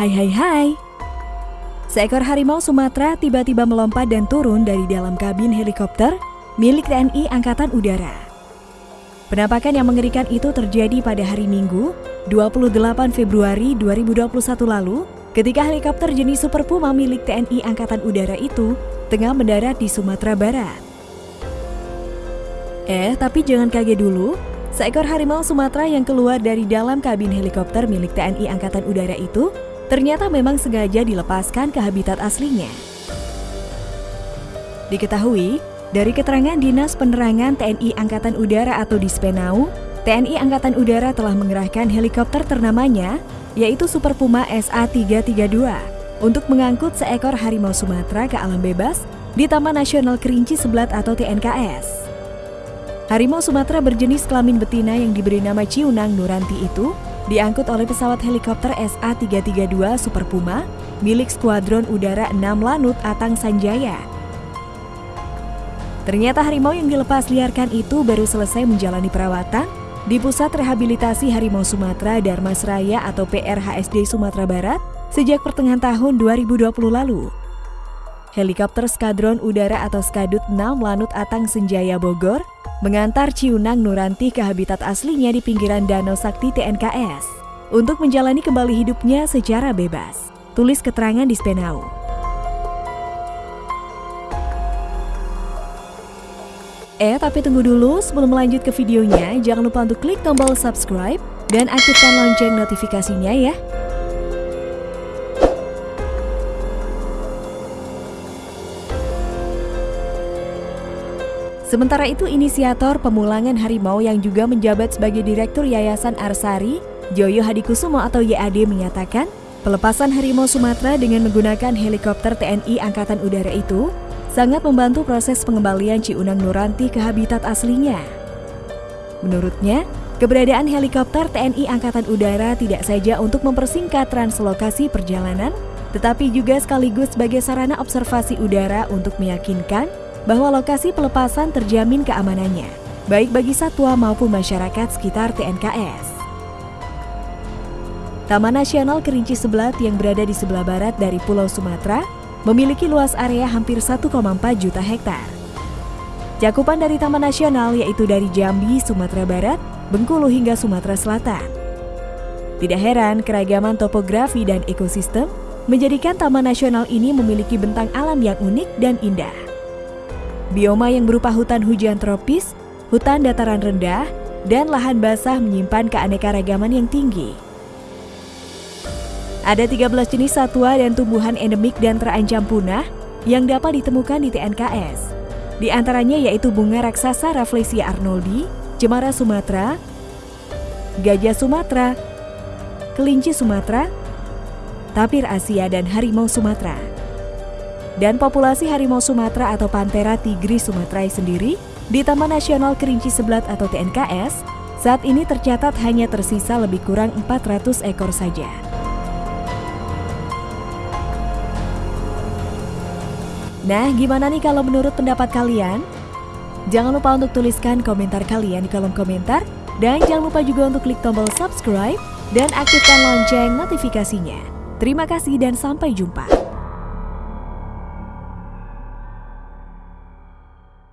Hai hai hai. Seekor harimau Sumatera tiba-tiba melompat dan turun dari dalam kabin helikopter milik TNI Angkatan Udara. Penampakan yang mengerikan itu terjadi pada hari Minggu, 28 Februari 2021 lalu, ketika helikopter jenis Super Puma milik TNI Angkatan Udara itu tengah mendarat di Sumatera Barat. Eh, tapi jangan kaget dulu, seekor harimau Sumatera yang keluar dari dalam kabin helikopter milik TNI Angkatan Udara itu ternyata memang sengaja dilepaskan ke habitat aslinya. Diketahui, dari keterangan Dinas Penerangan TNI Angkatan Udara atau Dispenau, TNI Angkatan Udara telah mengerahkan helikopter ternamanya, yaitu Super Puma SA-332, untuk mengangkut seekor harimau Sumatera ke alam bebas di Taman Nasional Kerinci Sebelat atau TNKS. Harimau Sumatera berjenis kelamin betina yang diberi nama Ciunang Nuranti itu diangkut oleh pesawat helikopter SA-332 Super Puma milik Skuadron Udara 6 Lanut Atang Sanjaya. Ternyata harimau yang dilepas liarkan itu baru selesai menjalani perawatan di Pusat Rehabilitasi Harimau Sumatera Darmasraya atau PRHSD Sumatera Barat sejak pertengahan tahun 2020 lalu. Helikopter Skadron Udara atau Skadut 6 Lanut Atang Senjaya Bogor mengantar Ciunang Nuranti ke habitat aslinya di pinggiran Danau Sakti TNKS untuk menjalani kembali hidupnya secara bebas. Tulis keterangan di Spenau. Eh, tapi tunggu dulu sebelum melanjut ke videonya, jangan lupa untuk klik tombol subscribe dan aktifkan lonceng notifikasinya ya. Sementara itu, inisiator pemulangan harimau yang juga menjabat sebagai Direktur Yayasan Arsari, Joyo Hadikusumo atau YAD menyatakan, pelepasan harimau Sumatera dengan menggunakan helikopter TNI Angkatan Udara itu sangat membantu proses pengembalian Ciunang Nuranti ke habitat aslinya. Menurutnya, keberadaan helikopter TNI Angkatan Udara tidak saja untuk mempersingkat translokasi perjalanan, tetapi juga sekaligus sebagai sarana observasi udara untuk meyakinkan bahwa lokasi pelepasan terjamin keamanannya, baik bagi satwa maupun masyarakat sekitar TNKS. Taman Nasional Kerinci Sebelat yang berada di sebelah barat dari Pulau Sumatera memiliki luas area hampir 1,4 juta hektar. Cakupan dari Taman Nasional yaitu dari Jambi, Sumatera Barat, Bengkulu hingga Sumatera Selatan. Tidak heran keragaman topografi dan ekosistem menjadikan Taman Nasional ini memiliki bentang alam yang unik dan indah. Bioma yang berupa hutan hujan tropis, hutan dataran rendah, dan lahan basah menyimpan keanekaragaman yang tinggi. Ada 13 jenis satwa dan tumbuhan endemik dan terancam punah yang dapat ditemukan di TNKS. Di antaranya yaitu bunga raksasa Rafflesia arnoldi, cemara Sumatera, gajah Sumatera, kelinci Sumatera, tapir Asia, dan harimau Sumatera. Dan populasi harimau Sumatera atau Panthera tigris sumatrae sendiri di Taman Nasional Kerinci Sebelat atau TNKS saat ini tercatat hanya tersisa lebih kurang 400 ekor saja. Nah, gimana nih kalau menurut pendapat kalian? Jangan lupa untuk tuliskan komentar kalian di kolom komentar dan jangan lupa juga untuk klik tombol subscribe dan aktifkan lonceng notifikasinya. Terima kasih dan sampai jumpa.